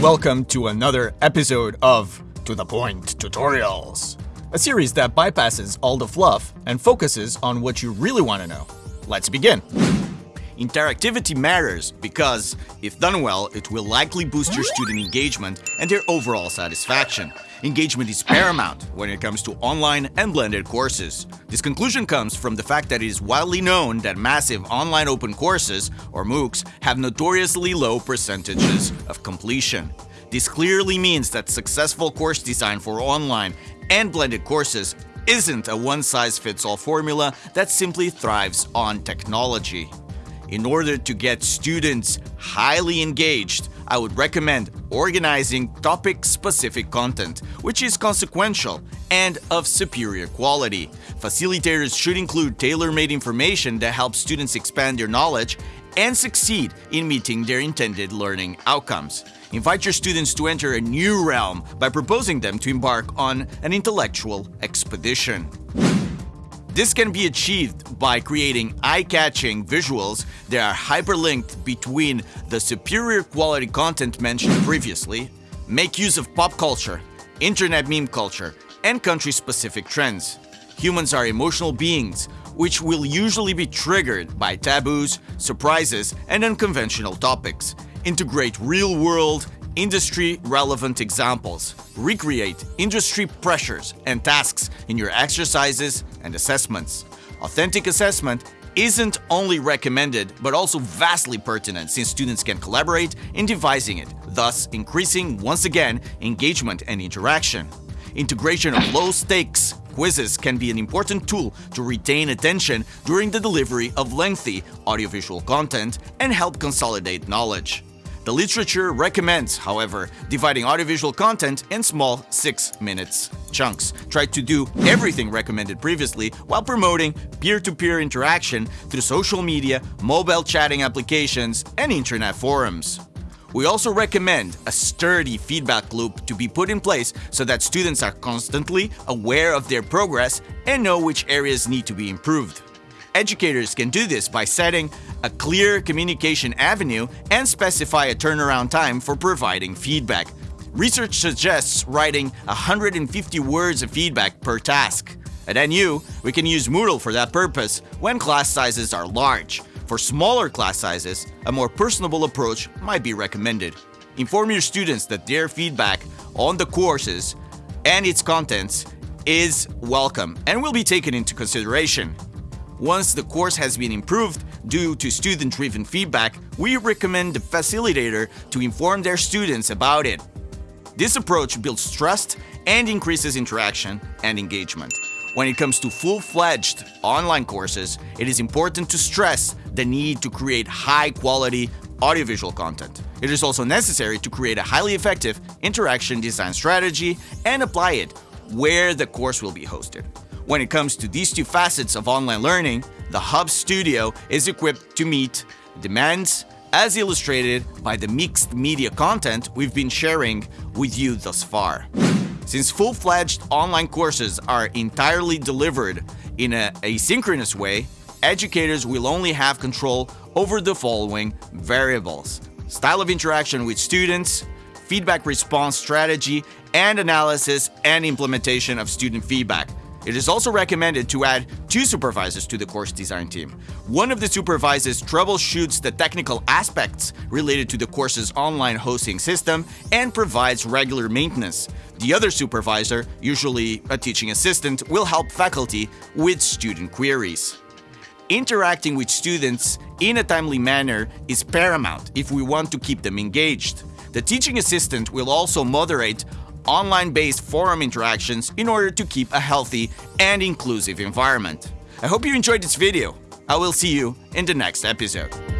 Welcome to another episode of To The Point Tutorials, a series that bypasses all the fluff and focuses on what you really want to know. Let's begin. Interactivity matters because, if done well, it will likely boost your student engagement and their overall satisfaction. Engagement is paramount when it comes to online and blended courses. This conclusion comes from the fact that it is widely known that massive online open courses, or MOOCs, have notoriously low percentages of completion. This clearly means that successful course design for online and blended courses isn't a one-size-fits-all formula that simply thrives on technology. In order to get students highly engaged, I would recommend organizing topic-specific content, which is consequential and of superior quality. Facilitators should include tailor-made information that helps students expand their knowledge and succeed in meeting their intended learning outcomes. Invite your students to enter a new realm by proposing them to embark on an intellectual expedition. This can be achieved by creating eye-catching visuals that are hyperlinked between the superior quality content mentioned previously, make use of pop culture, internet meme culture, and country-specific trends. Humans are emotional beings, which will usually be triggered by taboos, surprises, and unconventional topics. Integrate real-world industry relevant examples. Recreate industry pressures and tasks in your exercises and assessments. Authentic assessment isn't only recommended, but also vastly pertinent since students can collaborate in devising it, thus increasing, once again, engagement and interaction. Integration of low-stakes quizzes can be an important tool to retain attention during the delivery of lengthy audiovisual content and help consolidate knowledge. The literature recommends, however, dividing audiovisual content in small 6 minutes chunks. Try to do everything recommended previously while promoting peer-to-peer -peer interaction through social media, mobile chatting applications, and internet forums. We also recommend a sturdy feedback loop to be put in place so that students are constantly aware of their progress and know which areas need to be improved. Educators can do this by setting a clear communication avenue and specify a turnaround time for providing feedback. Research suggests writing 150 words of feedback per task. At NU, we can use Moodle for that purpose when class sizes are large. For smaller class sizes, a more personable approach might be recommended. Inform your students that their feedback on the courses and its contents is welcome and will be taken into consideration. Once the course has been improved due to student-driven feedback, we recommend the facilitator to inform their students about it. This approach builds trust and increases interaction and engagement. When it comes to full-fledged online courses, it is important to stress the need to create high-quality audiovisual content. It is also necessary to create a highly effective interaction design strategy and apply it where the course will be hosted. When it comes to these two facets of online learning, the Hub Studio is equipped to meet demands as illustrated by the mixed media content we've been sharing with you thus far. Since full-fledged online courses are entirely delivered in an asynchronous way, educators will only have control over the following variables. Style of interaction with students, feedback response strategy, and analysis and implementation of student feedback, it is also recommended to add two supervisors to the course design team. One of the supervisors troubleshoots the technical aspects related to the course's online hosting system and provides regular maintenance. The other supervisor, usually a teaching assistant, will help faculty with student queries. Interacting with students in a timely manner is paramount if we want to keep them engaged. The teaching assistant will also moderate online-based forum interactions in order to keep a healthy and inclusive environment. I hope you enjoyed this video. I will see you in the next episode.